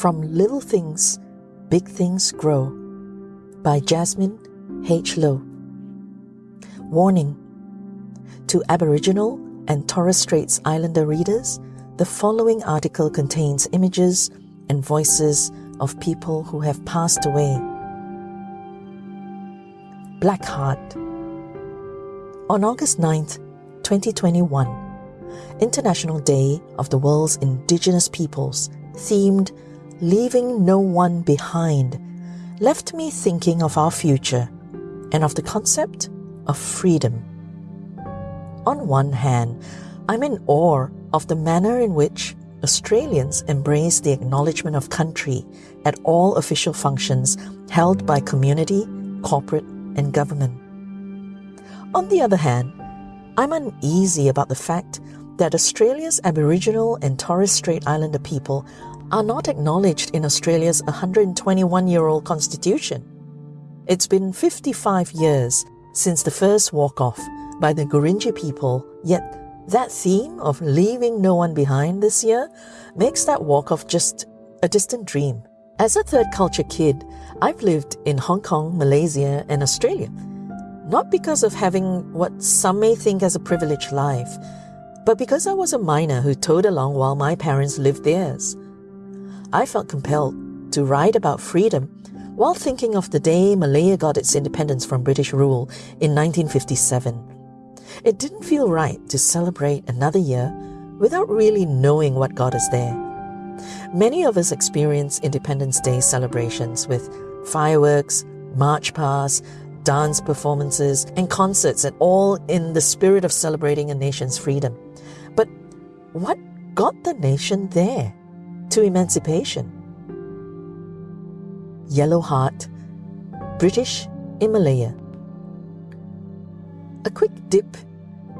From Little Things, Big Things Grow by Jasmine H. Low. Warning To Aboriginal and Torres Straits Islander readers, the following article contains images and voices of people who have passed away. Black Heart. On August 9th, 2021, International Day of the World's Indigenous Peoples, themed Leaving No One Behind, left me thinking of our future and of the concept of freedom. On one hand, I'm in awe of the manner in which Australians embrace the acknowledgement of country at all official functions held by community, corporate, and government. On the other hand, I'm uneasy about the fact that Australia's Aboriginal and Torres Strait Islander people are not acknowledged in Australia's 121 year old constitution. It's been 55 years since the first walk off by the Gurindji people, yet that theme of leaving no one behind this year makes that walk off just a distant dream. As a third culture kid, I've lived in Hong Kong, Malaysia, and Australia. Not because of having what some may think as a privileged life, but because I was a minor who towed along while my parents lived theirs. I felt compelled to write about freedom while thinking of the day Malaya got its independence from British rule in 1957. It didn't feel right to celebrate another year without really knowing what got us there. Many of us experience Independence Day celebrations with fireworks, march past, dance performances, and concerts, and all in the spirit of celebrating a nation's freedom. But what got the nation there? To emancipation. Yellow Heart, British in Malaya. A quick dip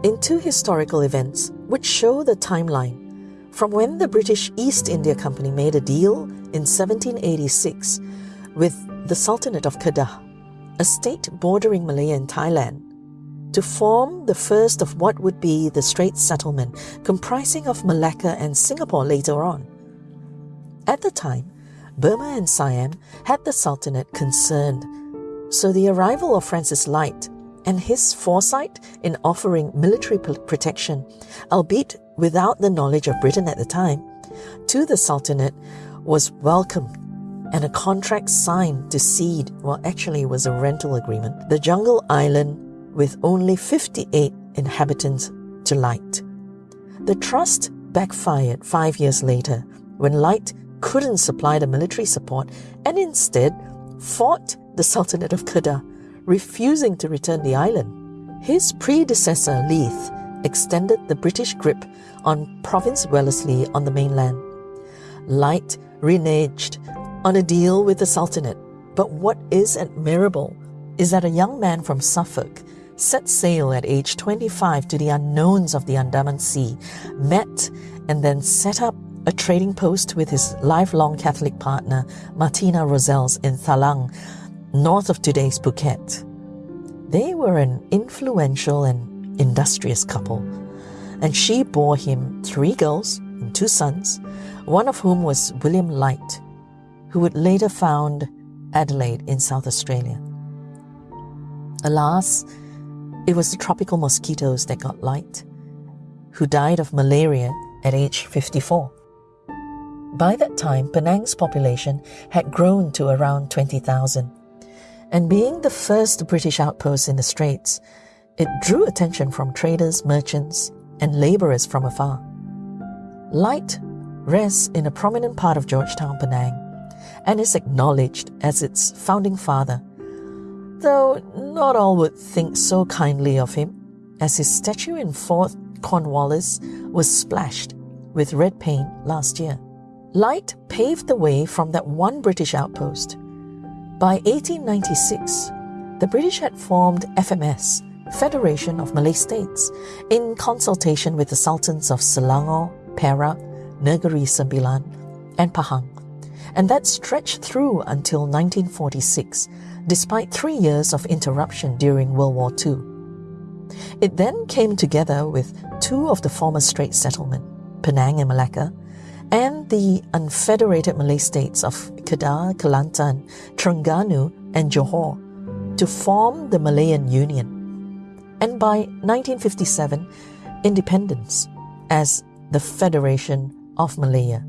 into historical events which show the timeline from when the British East India Company made a deal in 1786 with the Sultanate of Kedah, a state bordering Malaya and Thailand, to form the first of what would be the Straits Settlement, comprising of Malacca and Singapore later on. At the time, Burma and Siam had the Sultanate concerned, so the arrival of Francis Light and his foresight in offering military protection, albeit without the knowledge of Britain at the time, to the Sultanate was welcome and a contract signed to cede, well, actually, was a rental agreement, the jungle island with only 58 inhabitants to Light. The trust backfired five years later when Light couldn't supply the military support and instead fought the Sultanate of Kedah, refusing to return the island. His predecessor, Leith, extended the British grip on Province Wellesley on the mainland. Light reneged on a deal with the Sultanate, but what is admirable is that a young man from Suffolk set sail at age 25 to the unknowns of the Andaman Sea, met and then set up a trading post with his lifelong Catholic partner, Martina Rozells, in Thalang, north of today's Phuket. They were an influential and industrious couple, and she bore him three girls and two sons, one of whom was William Light, who would later found Adelaide in South Australia. Alas, it was the tropical mosquitoes that got Light, who died of malaria at age 54. By that time, Penang's population had grown to around 20,000. And being the first British outpost in the Straits, it drew attention from traders, merchants, and labourers from afar. Light rests in a prominent part of Georgetown, Penang, and is acknowledged as its founding father, though not all would think so kindly of him, as his statue in Fort Cornwallis was splashed with red paint last year. Light paved the way from that one British outpost. By 1896, the British had formed FMS, Federation of Malay States, in consultation with the sultans of Selangor, Perak, Negeri Sembilan, and Pahang, and that stretched through until 1946, despite three years of interruption during World War II. It then came together with two of the former Straits settlements, Penang and Malacca, and the unfederated Malay states of Kedah, Kelantan, Terengganu, and Johor to form the Malayan Union. And by 1957, independence as the Federation of Malaya.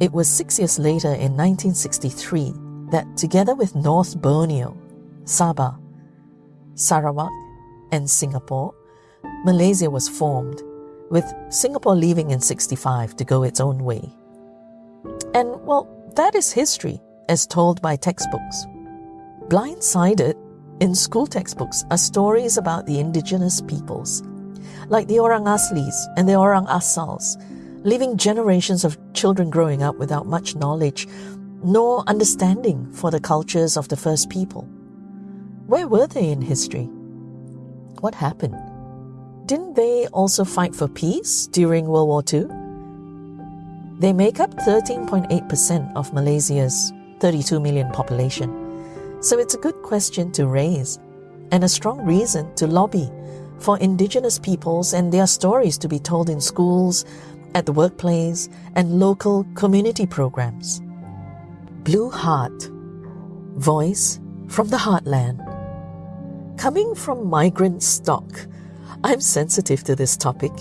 It was six years later in 1963 that, together with North Borneo, Sabah, Sarawak, and Singapore, Malaysia was formed, with Singapore leaving in 65 to go its own way. And, well, that is history as told by textbooks. Blindsided in school textbooks are stories about the indigenous peoples, like the Orang Aslis and the Orang Asals, leaving generations of children growing up without much knowledge nor understanding for the cultures of the first people. Where were they in history? What happened? Didn't they also fight for peace during World War II? They make up 13.8% of Malaysia's 32 million population. So it's a good question to raise and a strong reason to lobby for indigenous peoples and their stories to be told in schools, at the workplace, and local community programs. Blue Heart Voice from the Heartland. Coming from migrant stock, I'm sensitive to this topic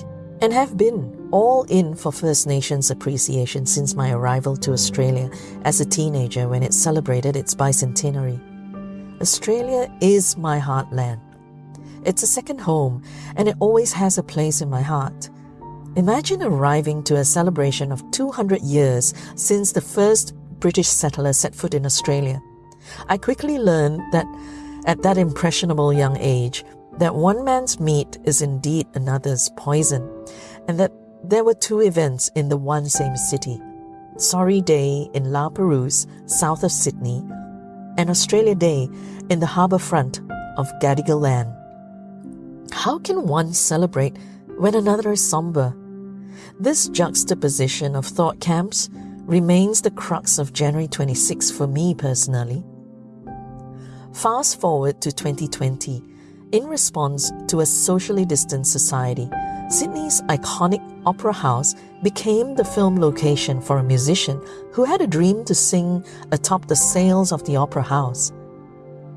and have been all in for First Nations appreciation since my arrival to Australia as a teenager when it celebrated its bicentenary. Australia is my heartland. It's a second home and it always has a place in my heart. Imagine arriving to a celebration of 200 years since the first British settler set foot in Australia. I quickly learned that at that impressionable young age, that one man's meat is indeed another's poison, and that there were two events in the one same city Sorry Day in La Perouse, south of Sydney, and Australia Day in the harbour front of Gadigal Land. How can one celebrate when another is somber? This juxtaposition of thought camps remains the crux of January 26 for me personally. Fast forward to 2020, in response to a socially distanced society, Sydney's iconic Opera House became the film location for a musician who had a dream to sing atop the sails of the Opera House.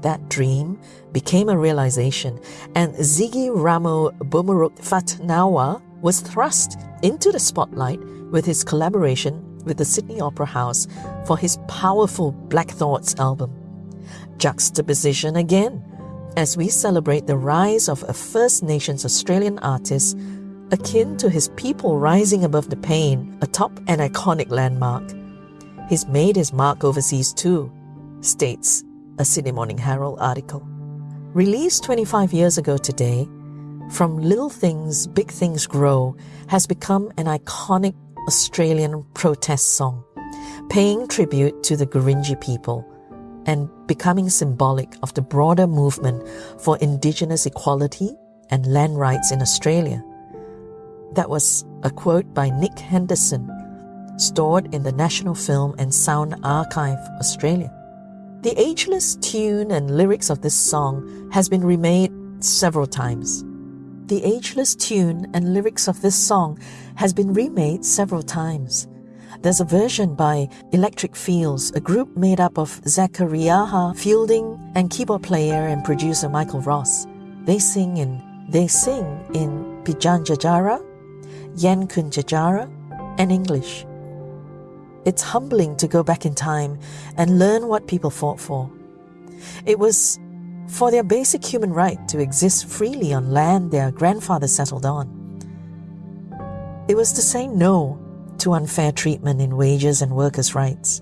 That dream became a realization, and Ziggy Ramo Bumaruk Fatnowna was thrust into the spotlight with his collaboration with the Sydney Opera House for his powerful Black Thoughts album. Juxtaposition again, as we celebrate the rise of a First Nations Australian artist akin to his people rising above the pain atop an iconic landmark. He's made his mark overseas too, states a Sydney Morning Herald article. Released 25 years ago today, From Little Things, Big Things Grow has become an iconic Australian protest song, paying tribute to the Gurindji people and becoming symbolic of the broader movement for Indigenous equality and land rights in Australia. That was a quote by Nick Henderson, stored in the National Film and Sound Archive, Australia. The ageless tune and lyrics of this song has been remade several times. The ageless tune and lyrics of this song has been remade several times. There's a version by Electric Fields, a group made up of Zaachariaha Fielding and keyboard player and producer Michael Ross. They sing in they sing in Pitjantjatjara Yen Kunjajara, and English. It's humbling to go back in time and learn what people fought for. It was for their basic human right to exist freely on land their grandfather settled on. It was to say no to unfair treatment in wages and workers' rights.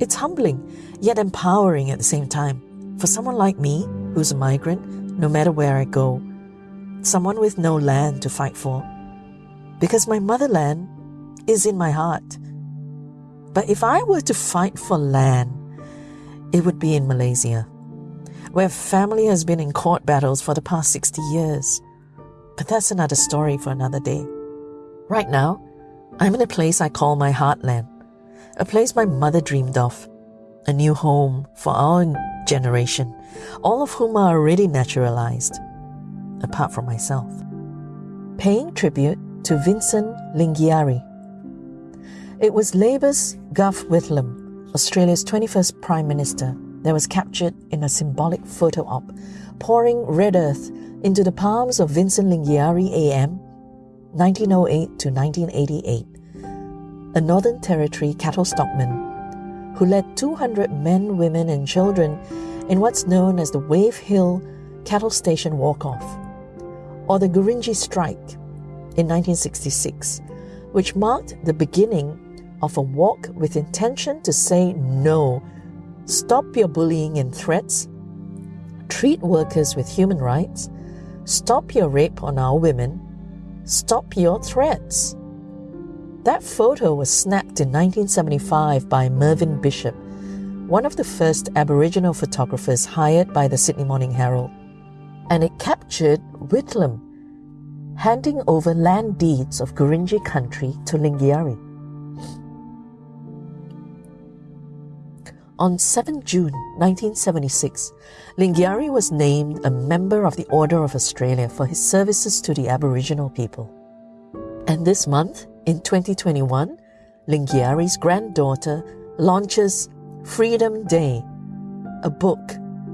It's humbling, yet empowering at the same time, for someone like me, who's a migrant, no matter where I go, someone with no land to fight for because my motherland is in my heart. But if I were to fight for land, it would be in Malaysia, where family has been in court battles for the past 60 years. But that's another story for another day. Right now, I'm in a place I call my heartland, a place my mother dreamed of, a new home for our generation, all of whom are already naturalized, apart from myself. Paying tribute to Vincent Lingiari. It was Labour's Gough Whitlam, Australia's 21st Prime Minister, that was captured in a symbolic photo op, pouring red earth into the palms of Vincent Lingiari AM, 1908 to 1988, a Northern Territory cattle stockman who led 200 men, women, and children in what's known as the Wave Hill Cattle Station Walk Off, or the Gurindji Strike in 1966, which marked the beginning of a walk with intention to say no, stop your bullying and threats, treat workers with human rights, stop your rape on our women, stop your threats. That photo was snapped in 1975 by Mervyn Bishop, one of the first Aboriginal photographers hired by the Sydney Morning Herald, and it captured Whitlam handing over land deeds of Gurindji country to Lingiari. On 7 June 1976, Lingiari was named a member of the Order of Australia for his services to the Aboriginal people. And this month, in 2021, Lingiari's granddaughter launches Freedom Day, a book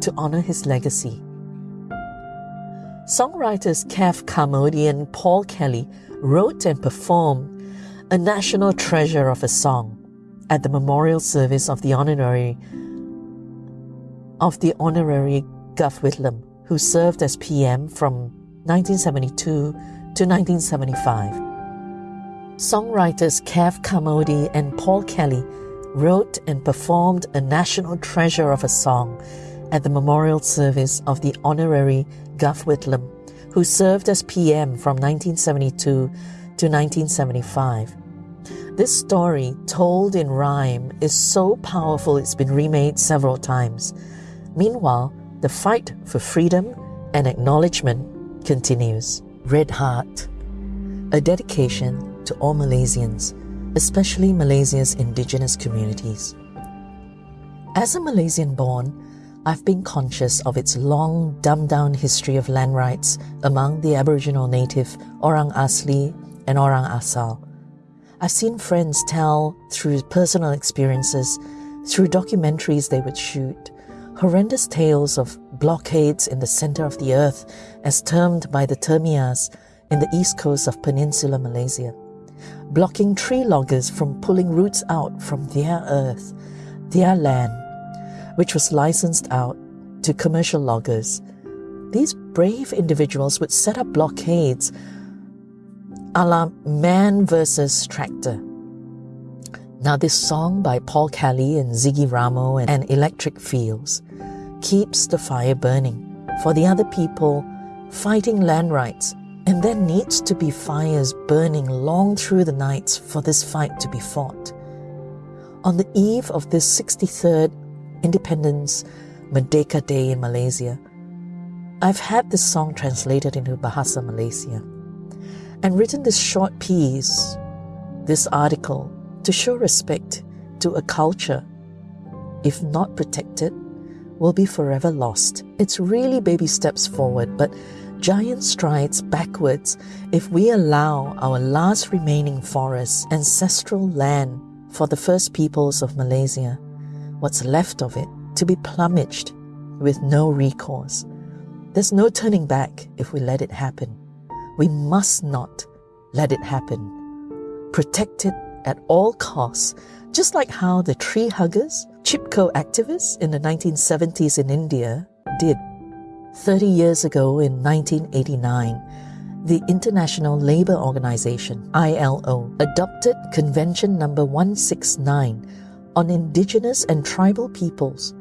to honor his legacy. Songwriters Kev Carmody and Paul Kelly wrote and performed a national treasure of a song at the memorial service of the honorary of the honorary Gough Whitlam, who served as PM from 1972 to 1975. Songwriters Kev Carmody and Paul Kelly wrote and performed a national treasure of a song at the memorial service of the honorary Gough Whitlam, who served as PM from 1972 to 1975. This story, told in rhyme, is so powerful it's been remade several times. Meanwhile, the fight for freedom and acknowledgement continues. Red Heart, a dedication to all Malaysians, especially Malaysia's indigenous communities. As a Malaysian born, I've been conscious of its long, dumbed down history of land rights among the Aboriginal native Orang Asli and Orang Asal I've seen friends tell through personal experiences, through documentaries they would shoot, horrendous tales of blockades in the center of the earth, as termed by the Temiars in the east coast of Peninsular Malaysia, blocking tree loggers from pulling roots out from their earth, their land, which was licensed out to commercial loggers. These brave individuals would set up blockades a la Man versus Tractor. Now, this song by Paul Kelly and Ziggy Ramo and Electric Fields keeps the fire burning for the other people fighting land rights, and there needs to be fires burning long through the nights for this fight to be fought. On the eve of this 63rd Independence Merdeka Day in Malaysia, I've had this song translated into Bahasa Malaysia and written this short piece, this article, to show respect to a culture, if not protected, will be forever lost. It's really baby steps forward, but giant strides backwards if we allow our last remaining forests, ancestral land for the first peoples of Malaysia, what's left of it, to be plumaged with no recourse. There's no turning back if we let it happen. We must not let it happen. Protect it at all costs, just like how the tree huggers, Chipko activists in the 1970s in India did. 30 years ago in 1989, the International Labour Organization, ILO, adopted Convention number 169 on indigenous and tribal peoples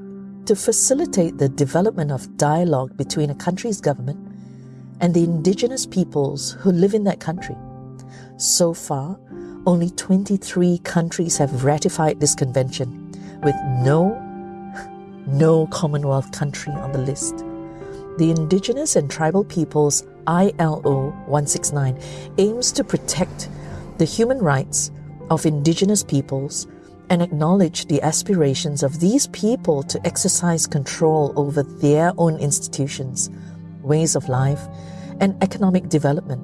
to facilitate the development of dialogue between a country's government and the indigenous peoples who live in that country. So far, only 23 countries have ratified this convention, with no, no Commonwealth country on the list. The Indigenous and Tribal Peoples ILO 169 aims to protect the human rights of Indigenous peoples and acknowledge the aspirations of these people to exercise control over their own institutions, ways of life, and economic development,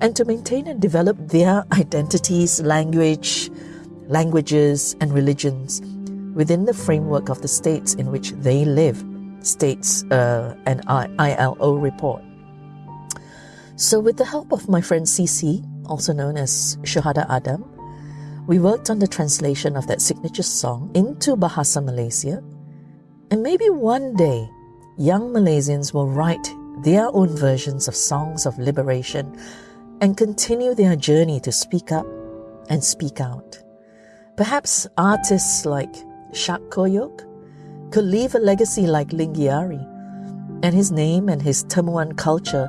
and to maintain and develop their identities, language, languages, and religions within the framework of the states in which they live, states uh, an ILO report. So, with the help of my friend CC, also known as Shahada Adam, we worked on the translation of that signature song into Bahasa Malaysia. And maybe one day, young Malaysians will write their own versions of songs of liberation and continue their journey to speak up and speak out. Perhaps artists like Shaq Koyok could leave a legacy like Lingiari, and his name and his Temuan culture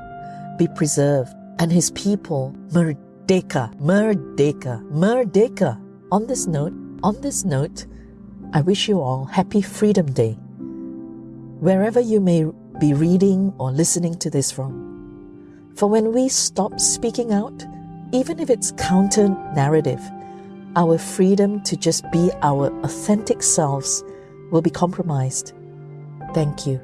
be preserved, and his people merdeka, merdeka, merdeka. On this note, on this note, I wish you all happy Freedom Day. Wherever you may be reading or listening to this from. For when we stop speaking out, even if it's counter narrative, our freedom to just be our authentic selves will be compromised. Thank you.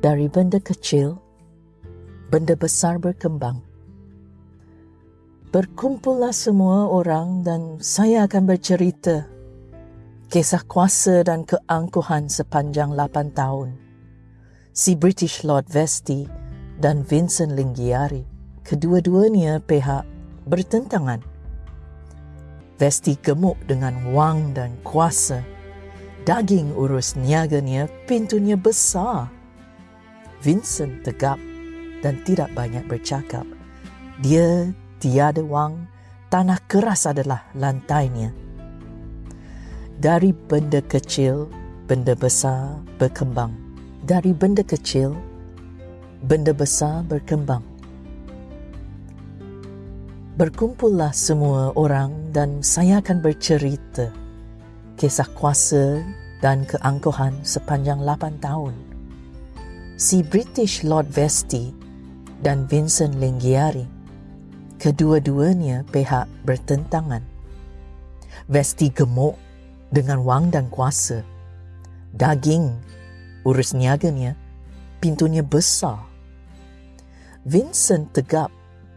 Dari benda kecil, benda besar berkembang. Berkumpullah semua orang dan saya akan bercerita kisah kuasa dan keangkuhan sepanjang 8 tahun. Si British Lord Vesti dan Vincent Lingiari, kedua-duanya pihak bertentangan. Vesti gemuk dengan wang dan kuasa. Daging urus niaganya pintunya besar. Vincent tegap dan tidak banyak bercakap. Dia tiada wang, tanah keras adalah lantainya dari benda kecil, benda besar berkembang. Dari benda kecil, benda besar berkembang. Berkumpullah semua orang dan saya akan bercerita kisah kuasa dan keangkuhan sepanjang 8 tahun. Si British Lord Vesti dan Vincent Lingiari, kedua-duanya pihak bertentangan. Vesti gemuk dengan wang dan kuasa. Daging, urus niaganya, pintunya besar. Vincent tegap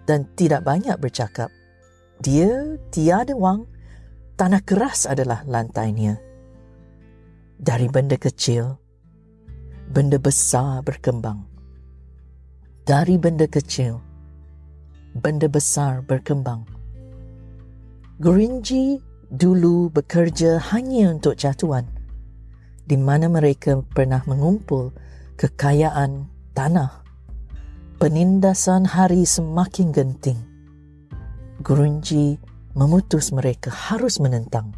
dan tidak banyak bercakap. Dia tiada wang, tanah keras adalah lantainya. Dari benda kecil, benda besar berkembang. Dari benda kecil, benda besar berkembang. Gerinji dulu bekerja hanya untuk jatuhan di mana mereka pernah mengumpul kekayaan tanah. Penindasan hari semakin genting. Gurunji memutus mereka harus menentang.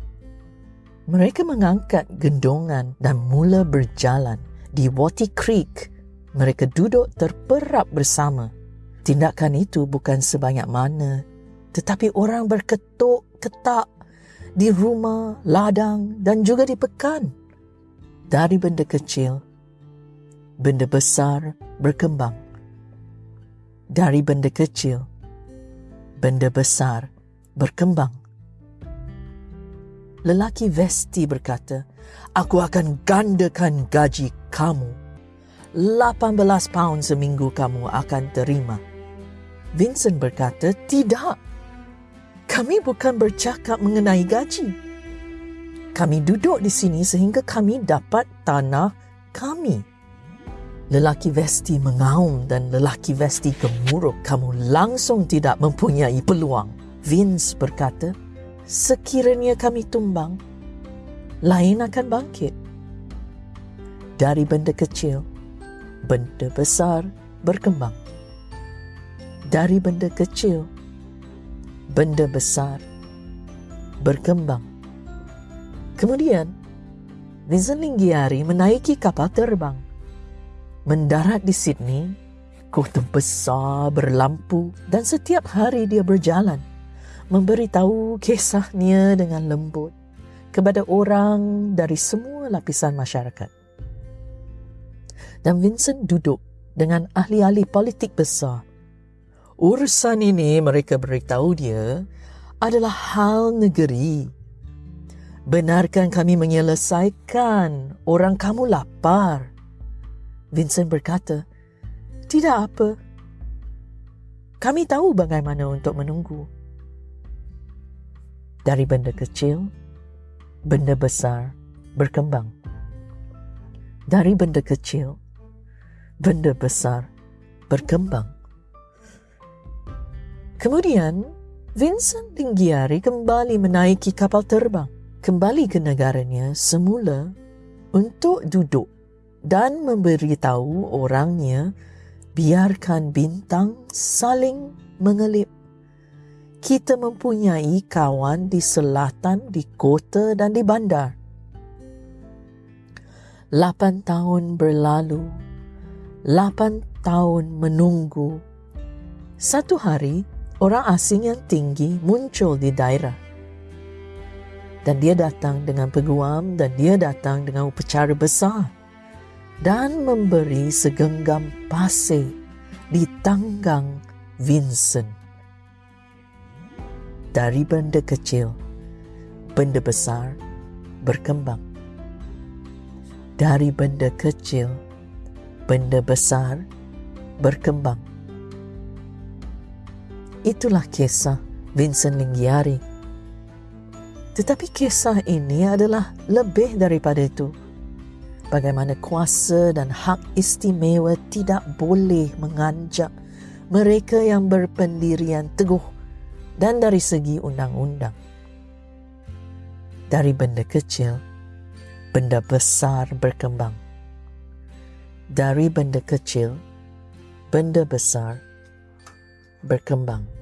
Mereka mengangkat gendongan dan mula berjalan di Wati Creek. Mereka duduk terperap bersama. Tindakan itu bukan sebanyak mana, tetapi orang berketuk ketak di rumah, ladang dan juga di pekan. Dari benda kecil, benda besar berkembang. Dari benda kecil, benda besar berkembang. Lelaki Vesti berkata, Aku akan gandakan gaji kamu. 18 pound seminggu kamu akan terima. Vincent berkata, Tidak kami bukan bercakap mengenai gaji. Kami duduk di sini sehingga kami dapat tanah kami. Lelaki Vesti mengaum dan lelaki Vesti gemuruh. Kamu langsung tidak mempunyai peluang. Vince berkata, sekiranya kami tumbang, lain akan bangkit. Dari benda kecil, benda besar berkembang. Dari benda kecil, benda besar berkembang. Kemudian, Vincent Linggiari menaiki kapal terbang. Mendarat di Sydney, kota besar berlampu dan setiap hari dia berjalan memberitahu kisahnya dengan lembut kepada orang dari semua lapisan masyarakat. Dan Vincent duduk dengan ahli-ahli politik besar urusan ini mereka beritahu dia adalah hal negeri. Benarkan kami menyelesaikan orang kamu lapar. Vincent berkata, Tidak apa. Kami tahu bagaimana untuk menunggu. Dari benda kecil, benda besar berkembang. Dari benda kecil, benda besar berkembang. Kemudian, Vincent Linggiari kembali menaiki kapal terbang, kembali ke negaranya semula untuk duduk dan memberitahu orangnya biarkan bintang saling mengelip. Kita mempunyai kawan di selatan, di kota dan di bandar. Lapan tahun berlalu, lapan tahun menunggu. Satu hari, orang asing yang tinggi muncul di daerah. Dan dia datang dengan peguam dan dia datang dengan upacara besar dan memberi segenggam pasir di tanggang Vincent. Dari benda kecil, benda besar berkembang. Dari benda kecil, benda besar berkembang. Itulah kisah Vincent Linggiari. Tetapi kisah ini adalah lebih daripada itu bagaimana kuasa dan hak istimewa tidak boleh menganjak mereka yang berpendirian teguh dan dari segi undang-undang. Dari benda kecil, benda besar berkembang. Dari benda kecil, benda besar berkembang.